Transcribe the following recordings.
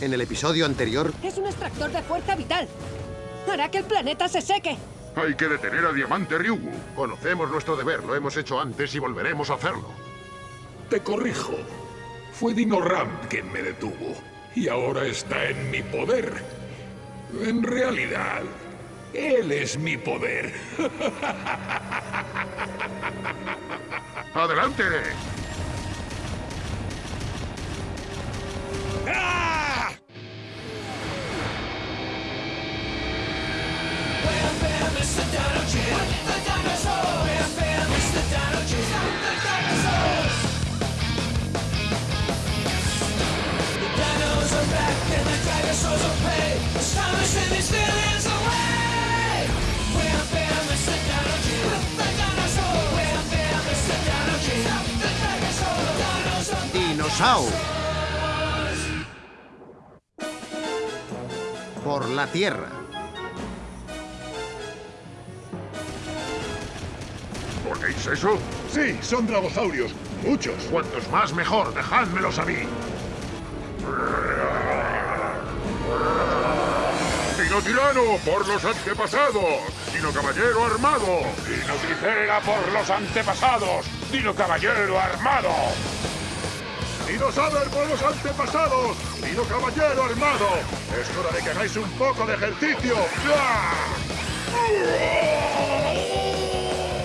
En el episodio anterior... Es un extractor de fuerza vital. Hará que el planeta se seque. Hay que detener a Diamante Ryugu. Conocemos nuestro deber, lo hemos hecho antes y volveremos a hacerlo. Te corrijo. Fue Dino Ram quien me detuvo. Y ahora está en mi poder. En realidad, él es mi poder. ¡Adelante! Dinosaur. Por la Tierra. ¿Ponéis eso? Sí, son dragosaurios. Muchos. Cuantos más mejor, dejádmelos a mí. Dino Tirano por los antepasados. Dino Caballero armado. Dino Tricera por los antepasados. Dino Caballero armado. Dino Saber por los antepasados. Dino Caballero armado. Es hora de que hagáis un poco de ejercicio.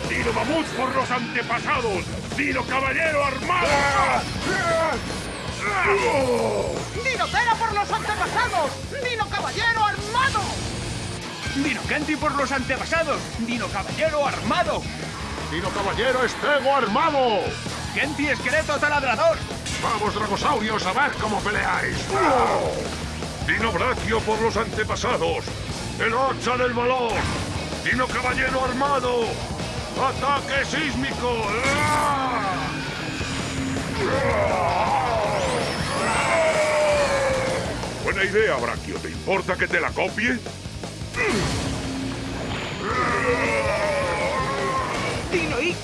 Dino Mamut por los antepasados. Dino Caballero armado. ¡Dino Cera por los antepasados! ¡Dino Caballero armado! ¡Dino Kenti por los antepasados! ¡Dino Caballero armado! Dino Caballero Estego armado. ¡Kenti esqueleto taladrador! Vamos, dragosaurios, a ver cómo peleáis. Dino Brachio por los antepasados. El hacha del valor. Dino Caballero armado. Ataque sísmico. Buena idea, Brachio. ¿Te importa que te la copie?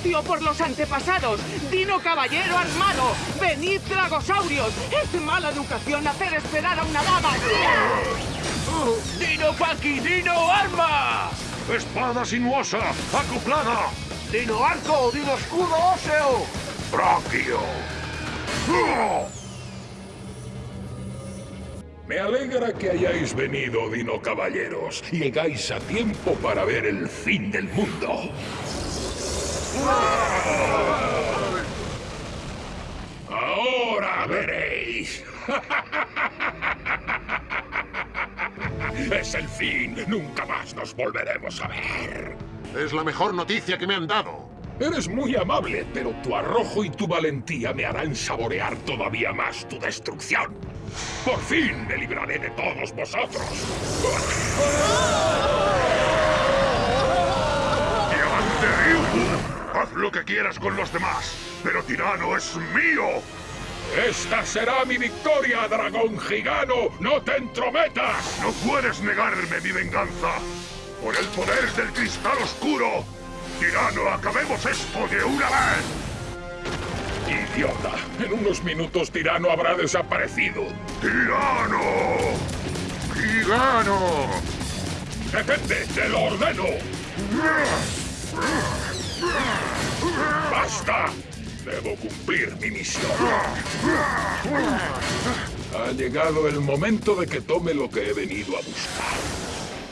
¡Dino Ictio por los antepasados! ¡Dino Caballero armado! ¡Venid, dragosaurios! ¡Es mala educación hacer esperar a una dama! ¡Dino Paki! ¡Dino Arma! Espada sinuosa, acoplada. ¡Dino Arco! ¡Dino Escudo óseo! Brachio. Me alegra que hayáis venido, Dino Caballeros. Llegáis a tiempo para ver el fin del mundo. Ahora veréis. Es el fin. Nunca más nos volveremos a ver. Es la mejor noticia que me han dado. Eres muy amable, pero tu arrojo y tu valentía me harán saborear todavía más tu destrucción. Por fin me libraré de todos vosotros. Haz lo que quieras con los demás, pero Tirano es mío. Esta será mi victoria, dragón gigano. ¡No te entrometas! No puedes negarme mi venganza. Por el poder del cristal oscuro. Tirano, acabemos esto de una vez. Idiota. En unos minutos Tirano habrá desaparecido. ¡Tirano! ¡Gigano! ¡Detente! ¡Te lo ordeno! ¡Basta! Debo cumplir mi misión. Ha llegado el momento de que tome lo que he venido a buscar.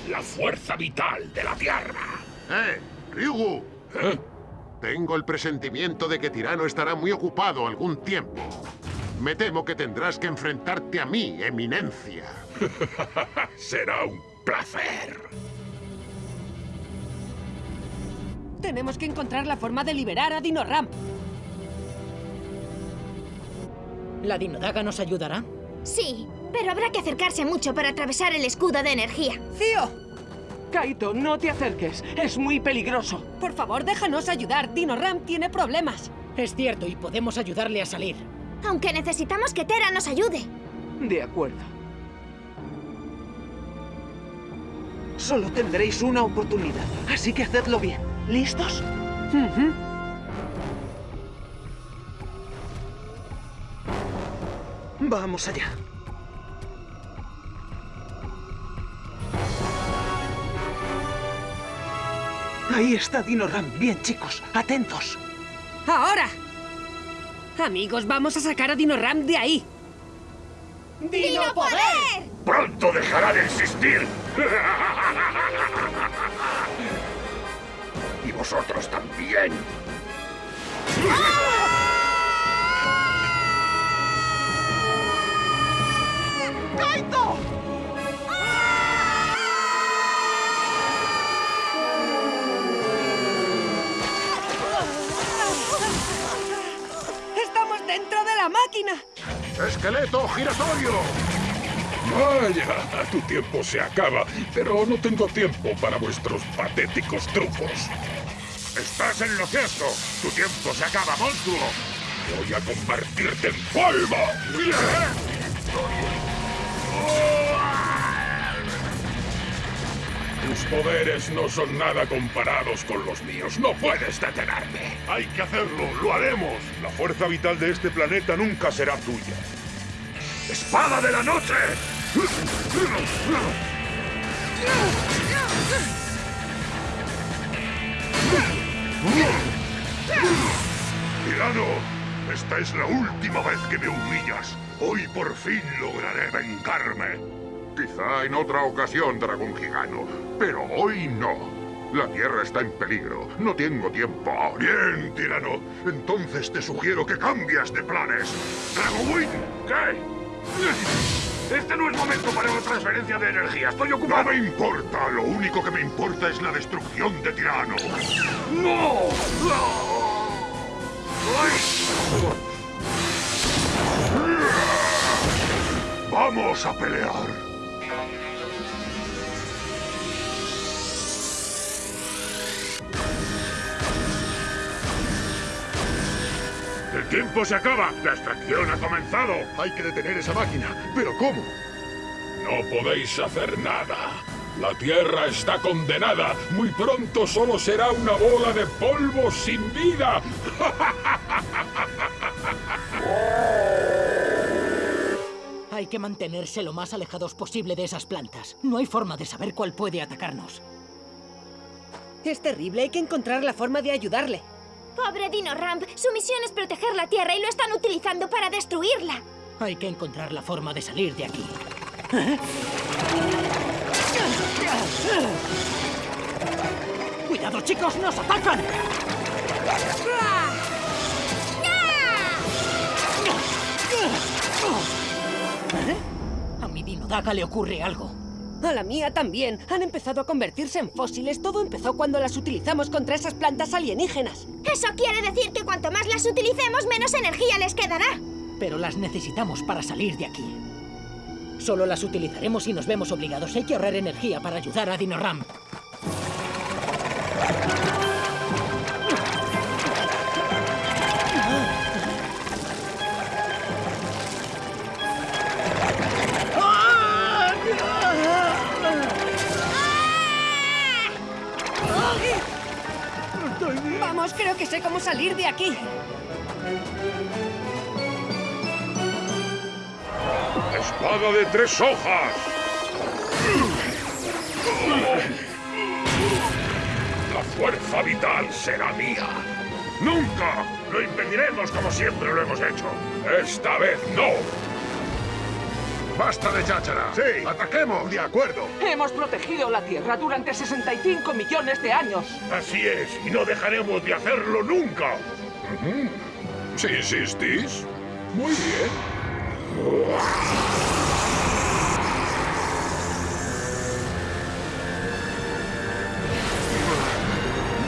La fuerza vital de la Tierra. ¡Eh! ¡Ryugu! ¿Eh? Tengo el presentimiento de que Tirano estará muy ocupado algún tiempo. Me temo que tendrás que enfrentarte a mí, eminencia. Será un placer. Tenemos que encontrar la forma de liberar a Dino Ram. ¿La dinodaga nos ayudará? Sí, pero habrá que acercarse mucho para atravesar el escudo de energía. ¡Cío! Kaito, no te acerques. Es muy peligroso. Por favor, déjanos ayudar. Dino Ram tiene problemas. Es cierto, y podemos ayudarle a salir. Aunque necesitamos que Tera nos ayude. De acuerdo. Solo tendréis una oportunidad, así que hacedlo bien. ¿Listos? Vamos allá. Ahí está Dino Ram. Bien, chicos, atentos. ¡Ahora! Amigos, vamos a sacar a Dino Ram de ahí. ¡Dino Poder! ¡Pronto dejará de existir! y vosotros también. ¡Kaito! ¡Estamos dentro de la máquina! ¡Esqueleto giratorio! Vaya, tu tiempo se acaba, pero no tengo tiempo para vuestros patéticos trucos. ¡Estás en lo cierto! ¡Tu tiempo se acaba, monstruo! Voy a convertirte en polvo. Tus poderes no son nada comparados con los míos. No puedes detenerme. Hay que hacerlo, lo haremos. La fuerza vital de este planeta nunca será tuya. ¡Espada de la noche! Tirano, esta es la última vez que me humillas. Hoy por fin lograré vengarme. Quizá en otra ocasión, dragón gigano, pero hoy no. La Tierra está en peligro. No tengo tiempo. Bien, tirano. Entonces te sugiero que cambies de planes. ¡Dragowing! ¿Qué? Este no es momento para una transferencia de energía. Estoy ocupado. No me importa. Lo único que me importa es la destrucción de Tirano. ¡No! ¡Vamos a pelear! Tiempo se acaba! ¡La extracción ha comenzado! Hay que detener esa máquina. ¿Pero cómo? No podéis hacer nada. La Tierra está condenada. Muy pronto solo será una bola de polvo sin vida. Hay que mantenerse lo más alejados posible de esas plantas. No hay forma de saber cuál puede atacarnos. Es terrible, hay que encontrar la forma de ayudarle. Pobre Dino Ramp, su misión es proteger la Tierra y lo están utilizando para destruirla. Hay que encontrar la forma de salir de aquí. ¡Cuidado, chicos! ¡Nos atacan! ¿Eh? A mi Dinodaga le ocurre algo. A la mía también. Han empezado a convertirse en fósiles. Todo empezó cuando las utilizamos contra esas plantas alienígenas. Eso quiere decir que cuanto más las utilicemos, menos energía les quedará. Pero las necesitamos para salir de aquí. Solo las utilizaremos si nos vemos obligados. Hay que ahorrar energía para ayudar a Dinoram. Creo que sé cómo salir de aquí. ¡Espada de tres hojas! La fuerza vital será mía. ¡Nunca! Lo impediremos como siempre lo hemos hecho. Esta vez no. ¡Basta de cháchara! ¡Sí! ¡Ataquemos! ¡De acuerdo! Hemos protegido la Tierra durante 65 millones de años. Así es, y no dejaremos de hacerlo nunca. Si insistís. Muy bien.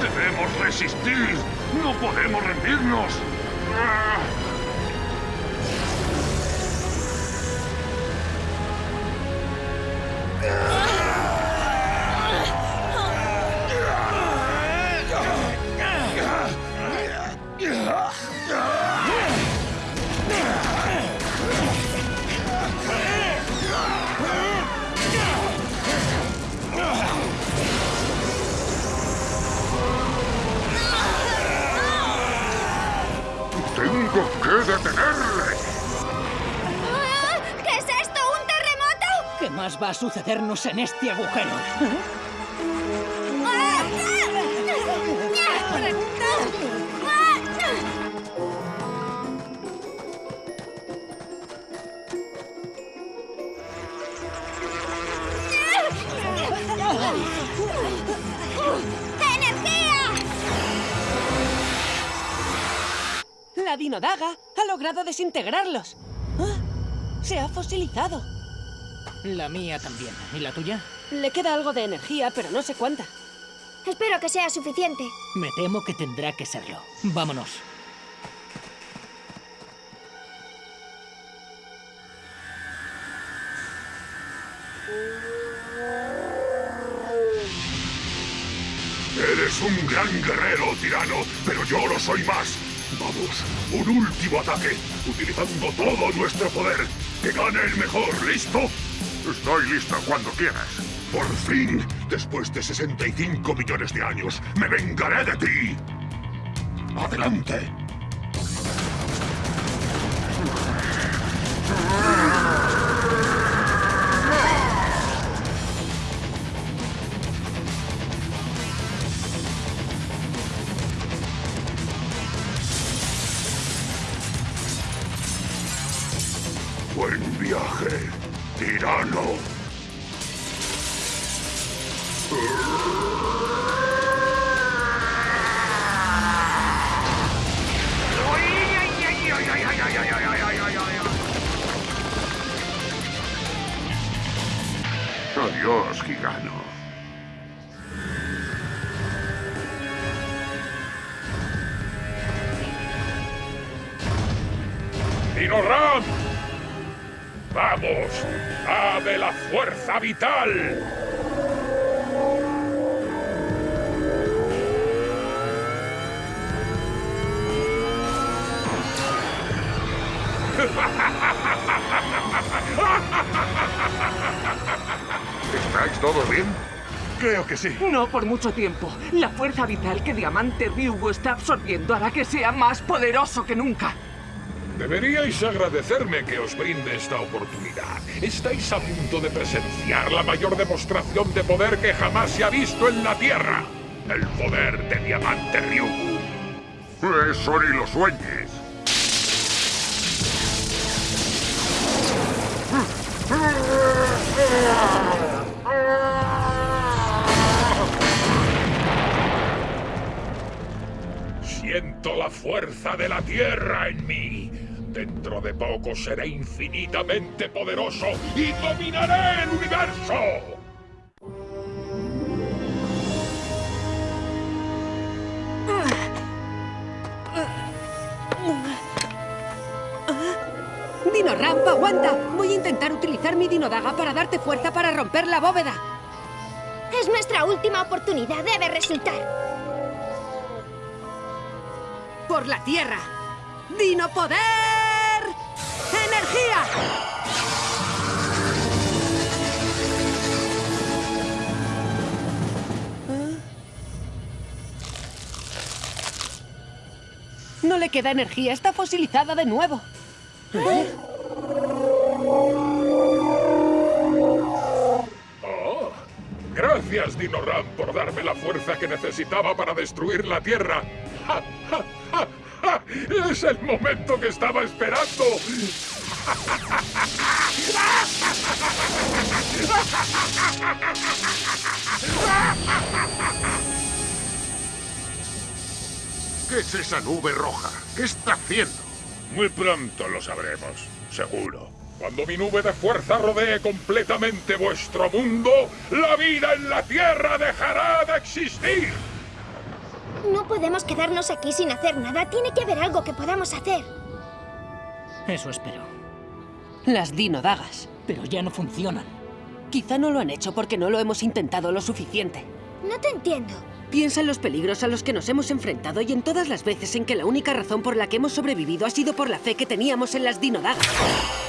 ¡Debemos resistir! ¡No podemos rendirnos! más va a sucedernos en este agujero. La Dinodaga ha logrado desintegrarlos. Ah, se ha fosilizado. La mía también. ¿Y la tuya? Le queda algo de energía, pero no sé cuánta. Espero que sea suficiente. Me temo que tendrá que serlo. Vámonos. Eres un gran guerrero, tirano, pero yo lo soy más. Vamos, un último ataque, utilizando todo nuestro poder. Que gane el mejor, ¿listo? Estoy listo cuando quieras. Por fin, después de 65 millones de años, me vengaré de ti. Adelante. ¡Vamos! ¡Dame la fuerza vital! ¿Estáis todos bien? Creo que sí. No por mucho tiempo. La fuerza vital que Diamante Ryugu está absorbiendo hará que sea más poderoso que nunca. Deberíais agradecerme que os brinde esta oportunidad. Estáis a punto de presenciar la mayor demostración de poder que jamás se ha visto en la Tierra. El poder de Diamante Ryugu. Eso ni lo sueñes. Siento la fuerza de la Tierra en mí. Dentro de poco seré infinitamente poderoso y dominaré el universo. Dino Ramp, aguanta. Voy a intentar utilizar mi dinodaga para darte fuerza para romper la bóveda. Es nuestra última oportunidad. Debe resultar. Por la tierra. Dino Poder. ¡Energía! No le queda energía, está fosilizada de nuevo. Oh, gracias, Dinoram, por darme la fuerza que necesitaba para destruir la Tierra. ¡Ja, ja, ja! ¡Es el momento que estaba esperando! ¿Qué es esa nube roja? ¿Qué está haciendo? Muy pronto lo sabremos, seguro. Cuando mi nube de fuerza rodee completamente vuestro mundo, la vida en la Tierra dejará de existir. No podemos quedarnos aquí sin hacer nada. Tiene que haber algo que podamos hacer. Eso espero. Las dinodagas. Pero ya no funcionan. Quizá no lo han hecho porque no lo hemos intentado lo suficiente. No te entiendo. Piensa en los peligros a los que nos hemos enfrentado y en todas las veces en que la única razón por la que hemos sobrevivido ha sido por la fe que teníamos en las dinodagas.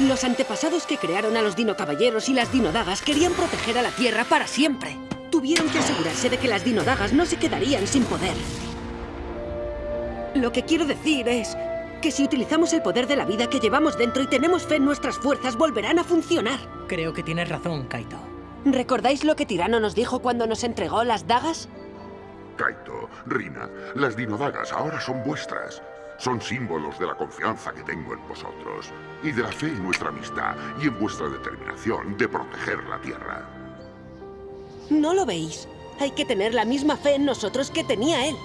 Los antepasados que crearon a los dinocaballeros y las dinodagas querían proteger a la Tierra para siempre. Tuvieron que asegurarse de que las dinodagas no se quedarían sin poder. Lo que quiero decir es que si utilizamos el poder de la vida que llevamos dentro y tenemos fe en nuestras fuerzas, volverán a funcionar. Creo que tienes razón, Kaito. ¿Recordáis lo que Tirano nos dijo cuando nos entregó las dagas? Kaito, Rina, las dinodagas ahora son vuestras. Son símbolos de la confianza que tengo en vosotros y de la fe en nuestra amistad y en vuestra determinación de proteger la Tierra. ¿No lo veis? Hay que tener la misma fe en nosotros que tenía él.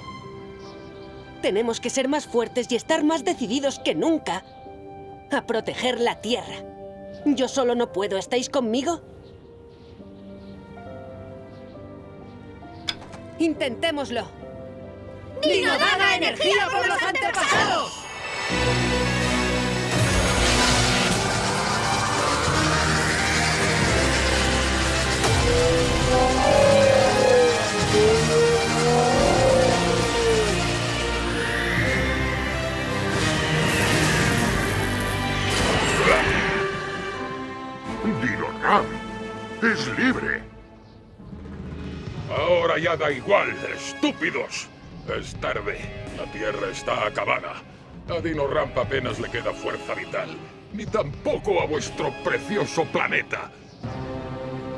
Tenemos que ser más fuertes y estar más decididos que nunca a proteger la Tierra. Yo solo no puedo. ¿Estáis conmigo? Intentémoslo. ¡Dinodaga energía por los antepasados! ¡Dino ¡Es libre! Ahora ya da igual, estúpidos. Es tarde. La Tierra está acabada. A Dino Ramp apenas le queda fuerza vital. Ni tampoco a vuestro precioso planeta.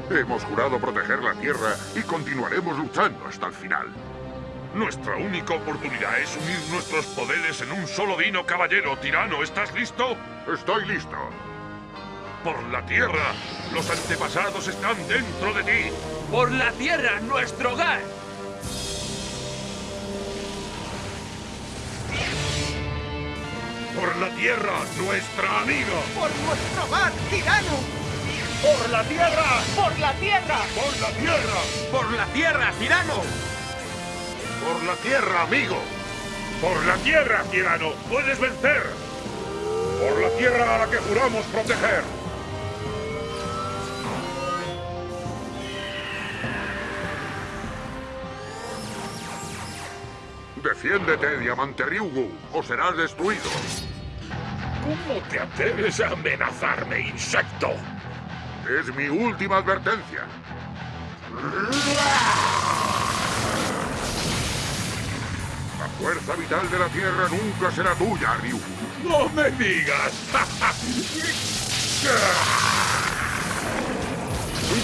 Hemos jurado proteger la Tierra y continuaremos luchando hasta el final. Nuestra única oportunidad es unir nuestros poderes en un solo Dino Caballero. Tirano, ¿estás listo? Estoy listo. Por la Tierra, los antepasados están dentro de ti. Por la Tierra, nuestro hogar. Por la Tierra, nuestra amiga. Por nuestro hogar, tirano. Por la Tierra. Por la Tierra. Por la Tierra. Por la Tierra, tirano. Por la Tierra, amigo. Por la Tierra, tirano. Puedes vencer. Por la Tierra a la que juramos proteger. Defiéndete, Diamante Ryugu, o serás destruido. ¿Cómo te atreves a amenazarme, insecto? Es mi última advertencia. La fuerza vital de la Tierra nunca será tuya, Ryugu. ¡No me digas!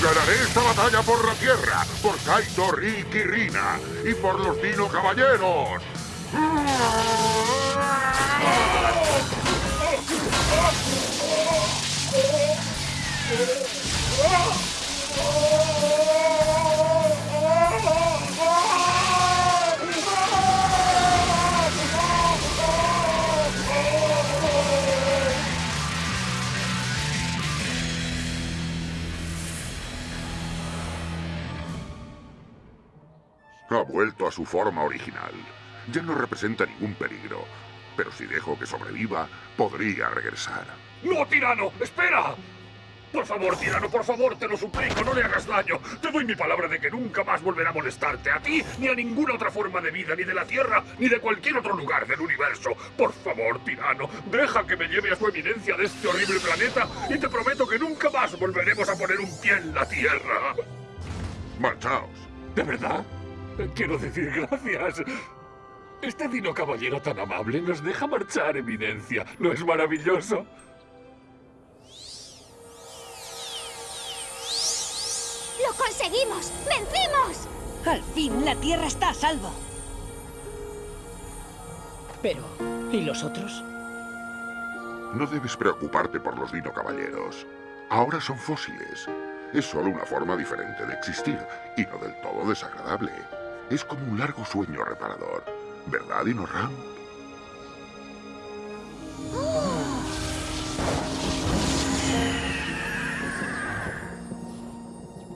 Ganaré esta batalla por la Tierra, por Kaito, Rick y Rina, y por los Dino Caballeros. Ha vuelto a su forma original. Ya no representa ningún peligro. Pero si dejo que sobreviva, podría regresar. ¡No, tirano! ¡Espera! Por favor, tirano, por favor, te lo suplico, no le hagas daño. Te doy mi palabra de que nunca más volverá a molestarte a ti, ni a ninguna otra forma de vida, ni de la Tierra, ni de cualquier otro lugar del universo. Por favor, tirano, deja que me lleve a su eminencia de este horrible planeta y te prometo que nunca más volveremos a poner un pie en la Tierra. Marchaos. ¿De verdad? Quiero decir gracias. Este Dino Caballero tan amable nos deja marchar, Eminencia. ¿No es maravilloso? ¡Lo conseguimos! ¡Vencimos! Al fin, la Tierra está a salvo. Pero, ¿y los otros? No debes preocuparte por los Dino Caballeros. Ahora son fósiles. Es solo una forma diferente de existir, y no del todo desagradable. Es como un largo sueño reparador. ¿Verdad, Dino Ram?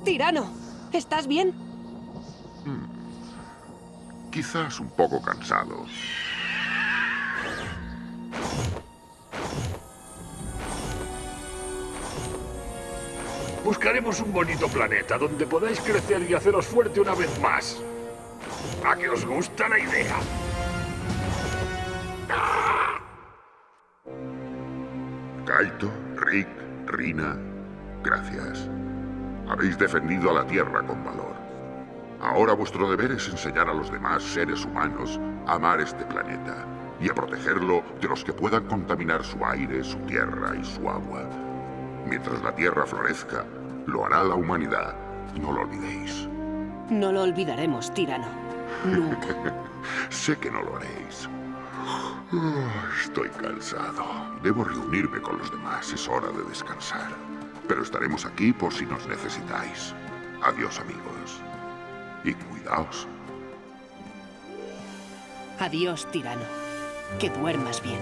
Tirano, ¿estás bien? Quizás un poco cansado. Buscaremos un bonito planeta donde podáis crecer y haceros fuerte una vez más. ¿A que os gusta la idea? Kaito, Rick, Rina, gracias. Habéis defendido a la Tierra con valor. Ahora vuestro deber es enseñar a los demás seres humanos a amar este planeta y a protegerlo de los que puedan contaminar su aire, su tierra y su agua. Mientras la Tierra florezca, lo hará la humanidad. No lo olvidéis. No lo olvidaremos, tirano. Nunca. Sé que no lo haréis. Ah, Estoy cansado. Debo reunirme con los demás. Es hora de descansar. Pero estaremos aquí por si nos necesitáis. Adiós, amigos. Y cuidaos. Adiós, tirano. Que duermas bien.